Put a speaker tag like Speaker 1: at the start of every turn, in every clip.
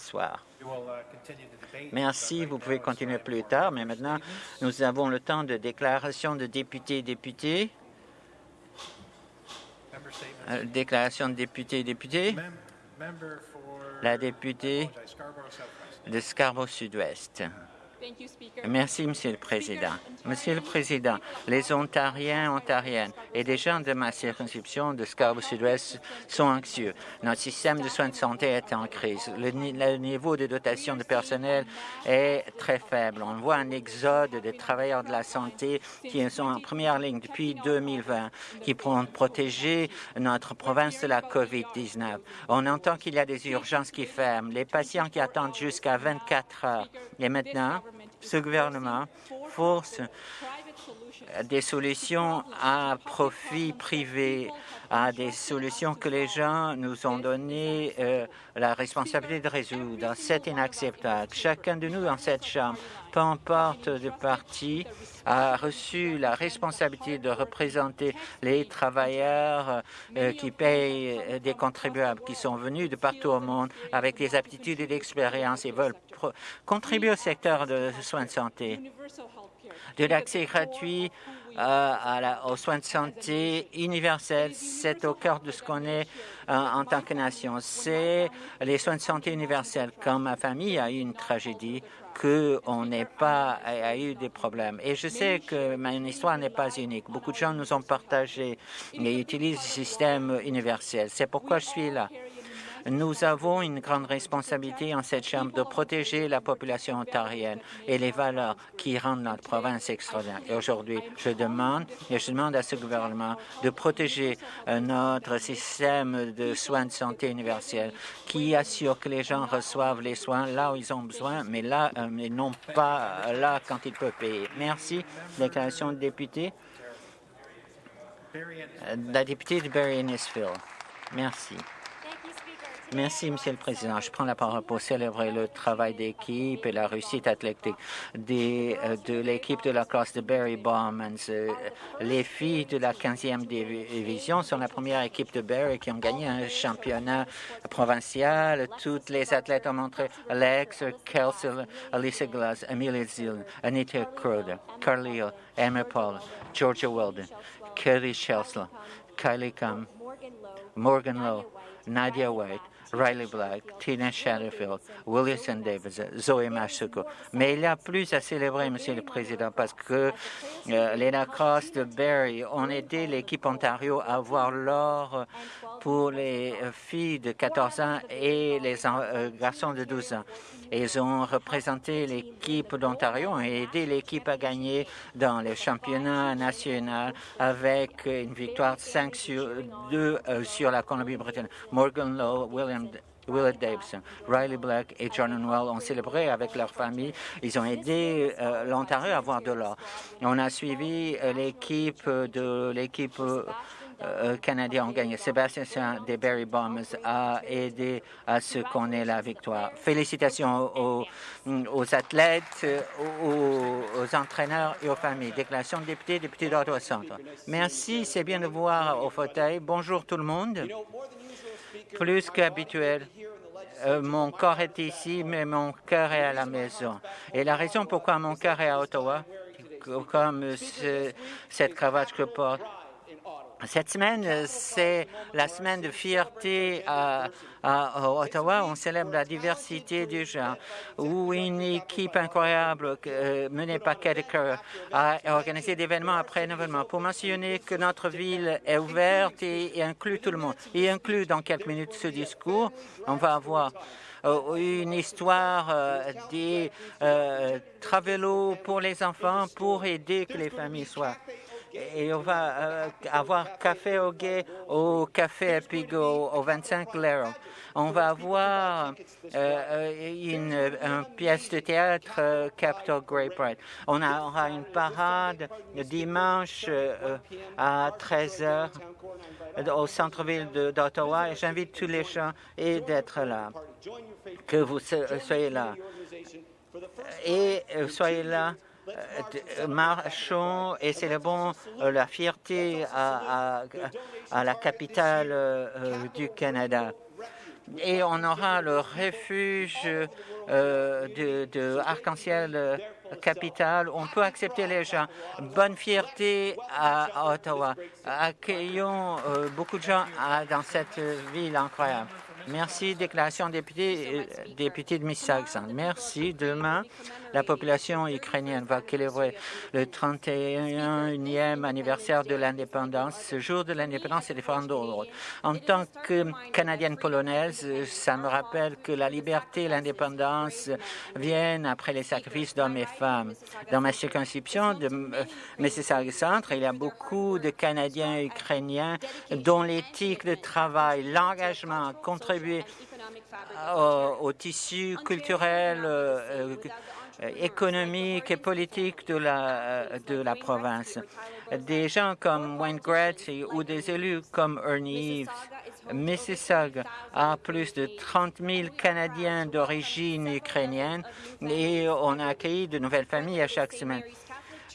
Speaker 1: s'asseoir. Merci, vous pouvez continuer plus tard, mais maintenant, nous avons le temps de déclaration de députés et députés. Euh, déclaration de députés et députés. La députée de Scarborough Sud-Ouest. Merci, Monsieur le Président. Monsieur le Président, les Ontariens, Ontariennes et des gens de ma circonscription de Scarborough Sud-Ouest sont anxieux. Notre système de soins de santé est en crise. Le, niveau de dotation de personnel est très faible. On voit un exode des travailleurs de la santé qui sont en première ligne depuis 2020, qui pourront protéger notre province de la COVID-19. On entend qu'il y a des urgences qui ferment, les patients qui attendent jusqu'à 24 heures. Et maintenant, ce gouvernement force des solutions à profit privé, à des solutions que les gens nous ont donné euh, la responsabilité de résoudre. C'est inacceptable. Chacun de nous dans cette Chambre, peu importe de parti, a reçu la responsabilité de représenter les travailleurs euh, qui payent des contribuables, qui sont venus de partout au monde avec des aptitudes et l'expérience et veulent contribuer au secteur de soins de santé de l'accès gratuit euh, aux soins de santé universels. C'est au cœur de ce qu'on est euh, en tant que nation. C'est les soins de santé universels. Quand ma famille a eu une tragédie, qu'on n'ait pas a eu des problèmes. Et je sais que ma histoire n'est pas unique. Beaucoup de gens nous ont partagé et utilisent le système universel. C'est pourquoi je suis là. Nous avons une grande responsabilité en cette Chambre de protéger la population ontarienne et les valeurs qui rendent notre province extraordinaire. Et aujourd'hui, je demande et je demande à ce gouvernement de protéger euh, notre système de soins de santé universel qui assure que les gens reçoivent les soins là où ils ont besoin, mais là, euh, non pas là quand ils peuvent payer. Merci. Déclaration de député. Euh, la députée de Barry-Innisfil. Merci. Merci, Monsieur le Président. Je prends la parole pour célébrer le travail d'équipe et la réussite athlétique des, euh, de l'équipe de la classe de Barry Bowman. Euh, les filles de la 15e division sont la première équipe de Barry qui ont gagné un championnat provincial. Toutes les athlètes ont montré Alex, Kelsey, Alyssa Glass, Amelia Zill, Anita Crowder, Carly Emma Paul, Georgia Weldon, Kelly Shelsler, Kylie Cam, Morgan Lowe, Nadia White, Riley Black, Tina Shadowfield, Williamson Davis, Zoe Masuko. Mais il y a plus à célébrer, Monsieur le Président, parce que euh, les de Barry ont aidé l'équipe Ontario à avoir l'or pour les filles de 14 ans et les euh, garçons de 12 ans. Ils ont représenté l'équipe d'Ontario et aidé l'équipe à gagner dans le championnat national avec une victoire 5 sur 2 euh, sur la Colombie-Britannique. Morgan Lowe, William Willard Davidson, Riley Black et Jordan Well ont célébré avec leur famille. Ils ont aidé euh, l'Ontario à avoir de l'or. On a suivi euh, l'équipe de l'équipe Canadiens ont gagné. Sébastien des Barry Bombers a aidé à ce qu'on ait la victoire. Félicitations aux, aux athlètes, aux, aux, entraîneurs et aux familles. Déclaration de député, député d'Ottawa Centre. Merci, c'est bien de voir au fauteuil. Bonjour tout le monde. Plus qu'habituel, euh, mon corps est ici, mais mon cœur est à la maison. Et la raison pourquoi mon cœur est à Ottawa, comme cette cravate que porte, cette semaine, c'est la semaine de fierté à, Ottawa. On célèbre la diversité du genre, où une équipe incroyable euh, menée par Kerr a organisé d'événements après événements pour mentionner que notre ville est ouverte et, inclut tout le monde. Et inclut dans quelques minutes ce discours. On va avoir euh, une histoire euh, des travelos pour les enfants pour aider que les familles soient et on va euh, avoir Café au Guet au Café Epigo au 25 Lero. On va avoir euh, une, pièce de théâtre euh, Capital Great Pride. On aura une parade dimanche à 13 h au centre-ville d'Ottawa et j'invite tous les gens d'être là, que vous soyez là. Et soyez là euh, marchons et célébrons euh, la fierté à, la capitale euh, du Canada. et on aura le refuge euh, de, Arc-en-Ciel euh, Capital. On peut accepter les gens. Bonne fierté à Ottawa. Accueillons euh, beaucoup de gens dans cette ville incroyable. Merci. Déclaration député, député de Mississauga. Merci. Demain, la population ukrainienne va célébrer le 31e anniversaire de l'indépendance. Ce jour de l'indépendance est différent d'autres. En tant que Canadienne polonaise, ça me rappelle que la liberté et l'indépendance viennent après les sacrifices d'hommes et femmes. Dans ma circonscription de euh, Mississauga Centre, il y a beaucoup de Canadiens ukrainiens dont l'éthique de travail, l'engagement contribuent au, au, tissu culturel, euh, euh, économique et politique de la, euh, de la province. Des gens comme Wayne Gretzky ou des élus comme Ernie Eves. Mississauga a plus de 30 000 Canadiens d'origine ukrainienne et on a accueilli de nouvelles familles à chaque semaine.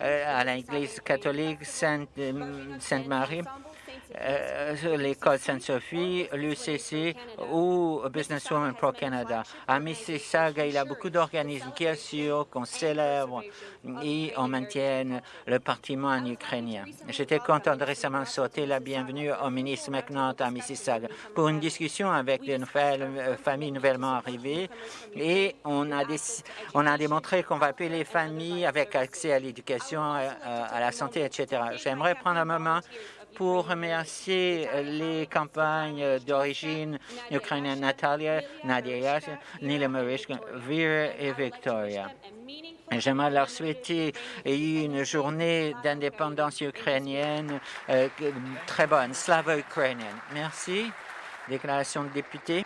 Speaker 1: Euh, à l'Église catholique Sainte-Marie, euh, l'école Sainte-Sophie, l'UCC ou Businesswoman Pro Canada. À Mississauga, il y a beaucoup d'organismes qui assurent qu'on célèbre et on maintienne le patrimoine ukrainien. J'étais content de récemment sauter la bienvenue au ministre McNaught à Mississauga pour une discussion avec des nouvelles euh, familles nouvellement arrivées et on a, on a démontré qu'on va appeler les familles avec accès à l'éducation, à, à la santé, etc. J'aimerais prendre un moment pour remercier les campagnes d'origine ukrainienne Natalia, Nadia Nila Marishka, Vera et Victoria. J'aimerais leur souhaiter une journée d'indépendance ukrainienne euh, très bonne, slava ukrainienne. Merci. Déclaration de député.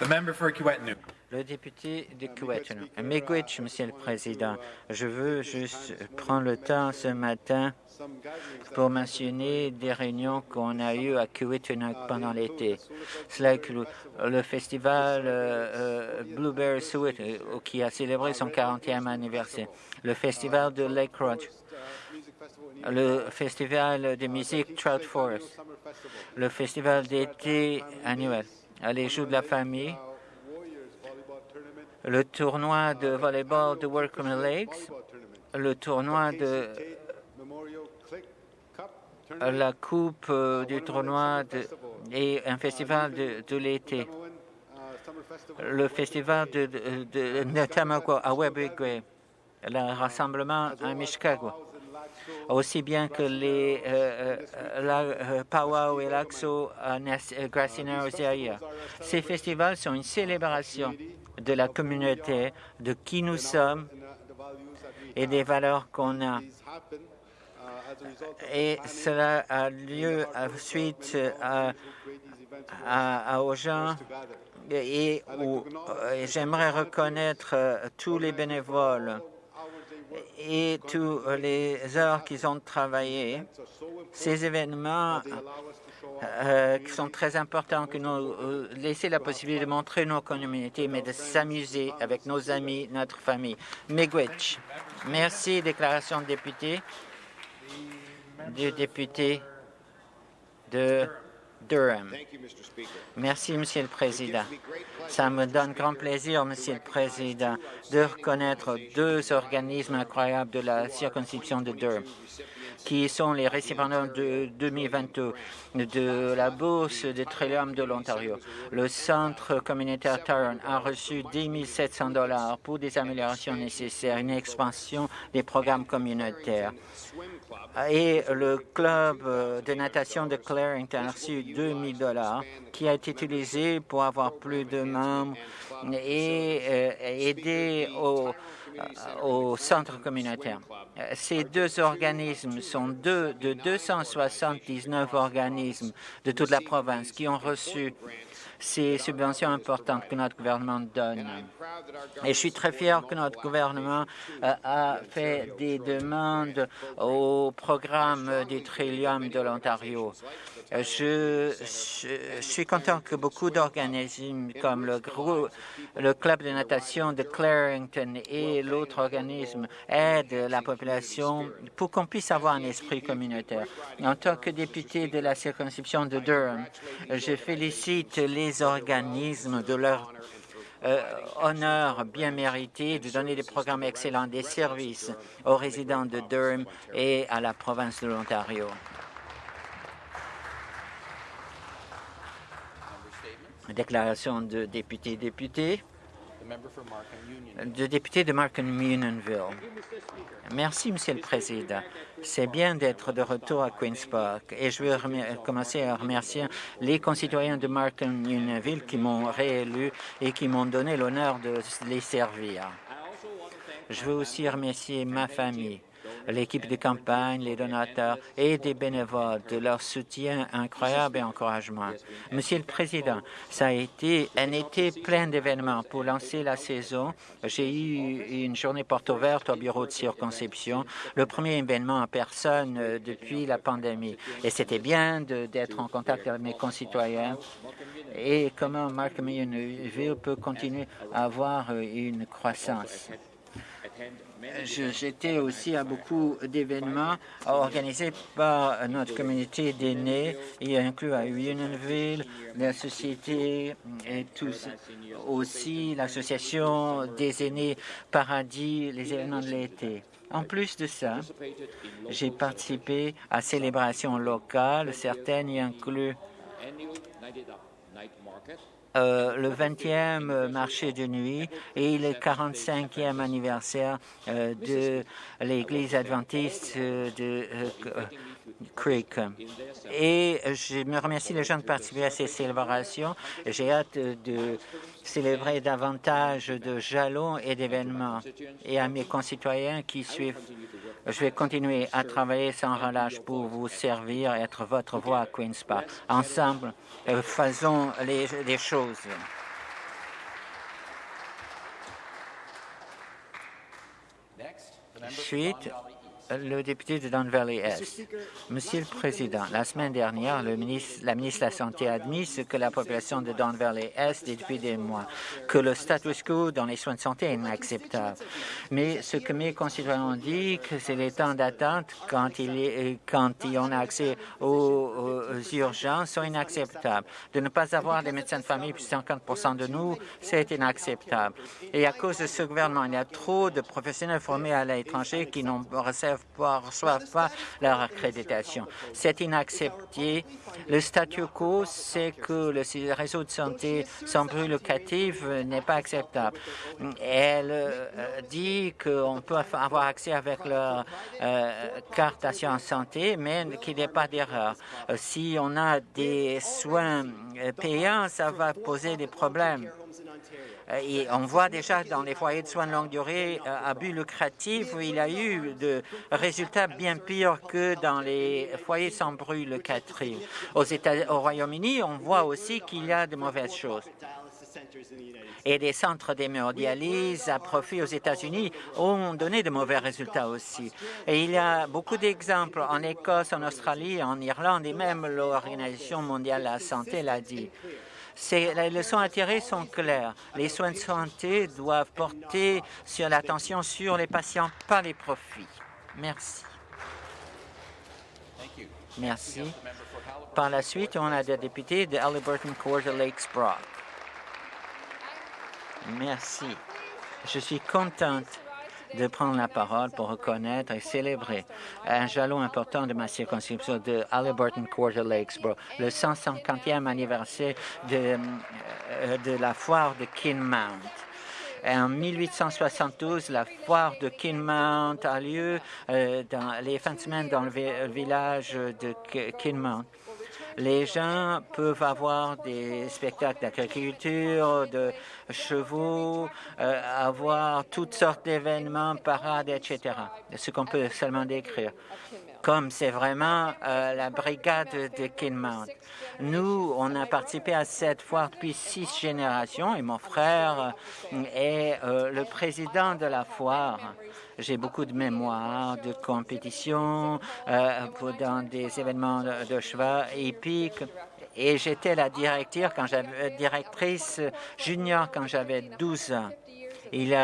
Speaker 2: The member for.
Speaker 1: Le député de Kiwetinu. Miigwech, Monsieur le Président, je veux juste prendre le temps ce matin pour mentionner des réunions qu'on a eues à Kiwetinu pendant l'été. Cela inclut le festival euh, euh, Blueberry Sweet euh, qui a célébré son 40e anniversaire, le festival de Lake Roach, le festival de musique Trout Forest, le festival d'été annuel, les Jeux de la famille, le tournoi de volleyball de Workman Lakes, le tournoi de la coupe euh, du tournoi et un festival de, l'été. Le festival de, de, à Webigwe, le rassemblement à Mishkago, aussi bien que les euh, euh, la, euh, Powwow et l'Axo à Gracina Ces festivals sont une célébration de la communauté, de qui nous sommes et des valeurs qu'on a. Et cela a lieu suite à, aux gens et, j'aimerais reconnaître tous les bénévoles et tous les heures qu'ils ont travaillé. Ces événements euh, qui sont très importants, que nous euh, laisser la possibilité de montrer nos communautés, mais de s'amuser avec nos amis, notre famille. Miigwech. Merci. Déclaration de député du député de Durham. Merci, Monsieur le Président. Ça me donne grand plaisir, Monsieur le Président, de reconnaître deux organismes incroyables de la circonscription de Durham qui sont les récipiendaires de 2022 de la Bourse de Trillium de l'Ontario. Le Centre communautaire Taron a reçu 10 700 dollars pour des améliorations nécessaires, une expansion des programmes communautaires. Et le club de natation de Clarington a reçu 2 000 dollars qui a été utilisé pour avoir plus de membres et euh, aider au centre communautaire. Euh, ces deux organismes sont deux de 279 organismes de toute la province qui ont reçu ces subventions importantes que notre gouvernement donne. Et je suis très fier que notre gouvernement euh, a fait des demandes au programme du Trillium de l'Ontario. Je, suis content que beaucoup d'organismes comme le, le club de natation de Clarington et l'autre organisme aident la population pour qu'on puisse avoir un esprit communautaire. En tant que député de la circonscription de Durham, je félicite les organismes de leur euh, honneur bien mérité de donner des programmes excellents, des services aux résidents de Durham et à la province de l'Ontario. Déclaration de député-député. De député de Markham Unionville. Merci, Monsieur le Président. C'est bien d'être de retour à Queen's Park et je veux commencer à remercier les concitoyens de Markham Unionville qui m'ont réélu et qui m'ont donné l'honneur de les servir. Je veux aussi remercier ma famille, l'équipe de campagne, les donateurs et des bénévoles de leur soutien incroyable et encouragement. Monsieur le Président, ça a été un été plein d'événements pour lancer la saison. J'ai eu une journée porte ouverte au bureau de circonscription, le premier événement en personne euh, depuis la pandémie. Et c'était bien d'être en contact avec mes concitoyens et comment Markham Ville peut continuer à avoir euh, une croissance? J'étais aussi à beaucoup d'événements organisés par notre communauté d'aînés, y inclut à Unionville, la société et tous aussi l'association des aînés Paradis, les événements de l'été. En plus de ça, j'ai participé à célébrations locales, certaines y incluent euh, le 20e marché de nuit et le 45e anniversaire euh, de l'Église adventiste euh, de Creek. Et je me remercie les gens de participer à ces célébrations. J'ai hâte de célébrer davantage de jalons et d'événements. Et à mes concitoyens qui suivent, je vais continuer à travailler sans relâche pour vous servir et être votre voix à Queen's Park. Ensemble, euh, faisons les, choses. Le député de Don Valley Est. Monsieur le Président, la semaine dernière, la ministre de la Santé a admis que la population de Don Valley Est depuis des mois, que le status quo dans les soins de santé est inacceptable. Mais ce que mes concitoyens ont dit, que c'est les temps d'attente quand il est, quand y a accès aux, urgences sont inacceptables. De ne pas avoir des médecins de famille, plus 50 de nous, c'est inacceptable. Et à cause de ce gouvernement, il y a trop de professionnels formés à l'étranger qui n'ont reçu ne reçoivent pas leur accréditation. C'est inaccepté. Le statu quo, c'est que le réseau de santé sans bruit locatif n'est pas acceptable. Elle euh, dit qu'on peut avoir accès avec leur euh, carte d'assurance santé, mais qu'il n'y ait pas d'erreur. Euh, si on a des soins payants, ça va poser des problèmes. Et on voit déjà dans les foyers de soins de longue durée à but lucratif, il y a eu de résultats bien pires que dans les foyers sans locatif. Aux États, au Royaume-Uni, on voit aussi qu'il y a de mauvaises choses. Et des centres d'hémodialyse à profit aux États-Unis ont donné de mauvais résultats aussi. Et il y a beaucoup d'exemples en Écosse, en Australie, en Irlande, et même l'Organisation mondiale de la santé l'a dit. Les leçons à tirer sont claires. Les soins de santé doivent porter sur l'attention sur les patients, pas les profits. Merci. Merci. Par la suite, on a des députés de Halliburton Quarter Lakes Brock. Merci. Je suis contente de prendre la parole pour reconnaître et célébrer un jalon important de ma circonscription de Halliburton Quarter Lakesboro, le 150e anniversaire de, euh, de la foire de Kinmount. En 1872, la foire de Kinmount a lieu euh, dans les fins de semaine dans le village de Kinmount les gens peuvent avoir des spectacles d'agriculture, de chevaux, euh, avoir toutes sortes d'événements, parades, etc. Ce qu'on peut seulement décrire. Comme c'est vraiment euh, la brigade de Kinmount. Nous, on a participé à cette foire depuis six générations et mon frère est euh, le président de la foire. J'ai beaucoup de mémoire de compétition euh, dans des événements de, de cheval hippiques et j'étais la directrice quand j'avais junior quand j'avais 12 ans. Il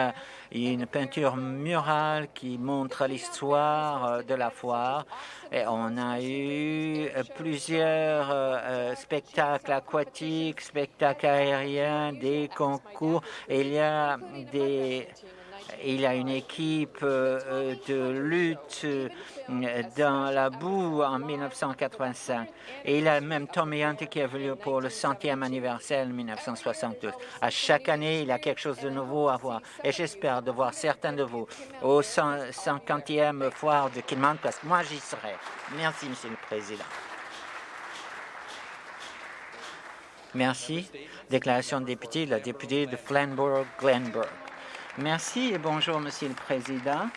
Speaker 1: une peinture murale qui montre l'histoire euh, de la foire. Et on a eu euh, plusieurs euh, spectacles aquatiques, spectacles aériens, des concours. Et il y a des il a une équipe euh, de lutte euh, dans la boue en 1985. Et il a même Tommy Hunt qui est venu pour le centième anniversaire en 1972. À chaque année, il a quelque chose de nouveau à voir. Et j'espère de voir certains de vous au 50e foire de Kilman, parce que moi, j'y serai. Merci, Monsieur le Président. Merci. Déclaration de député, la députée de Flamborough-Glenburg. Merci et bonjour, Monsieur le Président.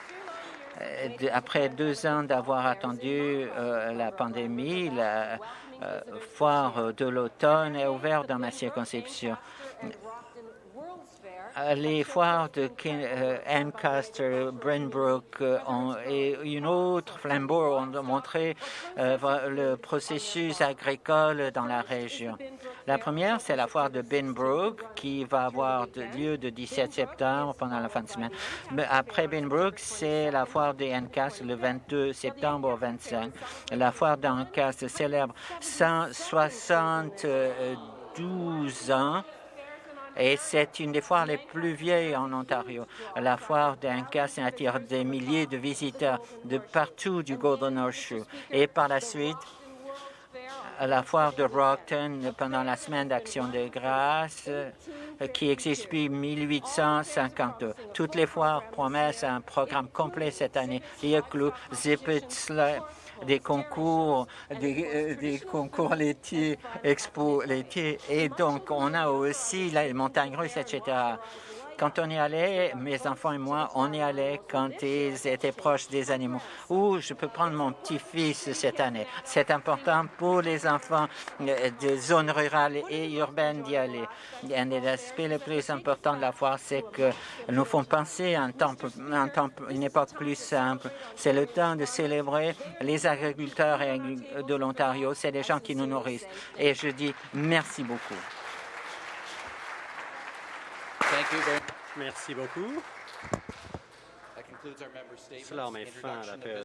Speaker 1: Euh, après deux ans d'avoir attendu euh, la pandémie, la euh, foire de l'automne est ouverte dans ma circonscription. Les foires de Ancaster, Brenbrook euh, et une autre, Flambeau, ont montré le processus agricole dans la région. La première, c'est la foire de Binbrook qui va avoir lieu de 17 septembre pendant la fin de semaine. après Binbrook, c'est la foire de Ancaster le 22 septembre au 25. La foire d'Ancaster célèbre 172 ans et c'est une des foires les plus vieilles en Ontario. La foire d'Incas attire des milliers de visiteurs de partout du Golden Horseshoe. Et par la suite, la foire de Brockton pendant la semaine d'action de grâce qui existe depuis 1852. Toutes les foires promettent un programme complet cette année. Il y a des concours, des, euh, concours laitiers, expo laitiers, et donc on a aussi les montagnes russes, etc. Quand on y allait, mes enfants et moi, on y allait quand ils étaient proches des animaux. Ou je peux prendre mon petit-fils cette année. C'est important pour les enfants euh, de zones rurales et urbaines d'y aller. Un des aspects les plus importants de la foire, c'est que nous font penser à un temps, un temps, une époque plus simple. C'est le temps de célébrer les agriculteurs de l'Ontario. C'est des gens qui nous nourrissent. Et je dis merci beaucoup.
Speaker 3: Merci beaucoup. Cela met fin à la période.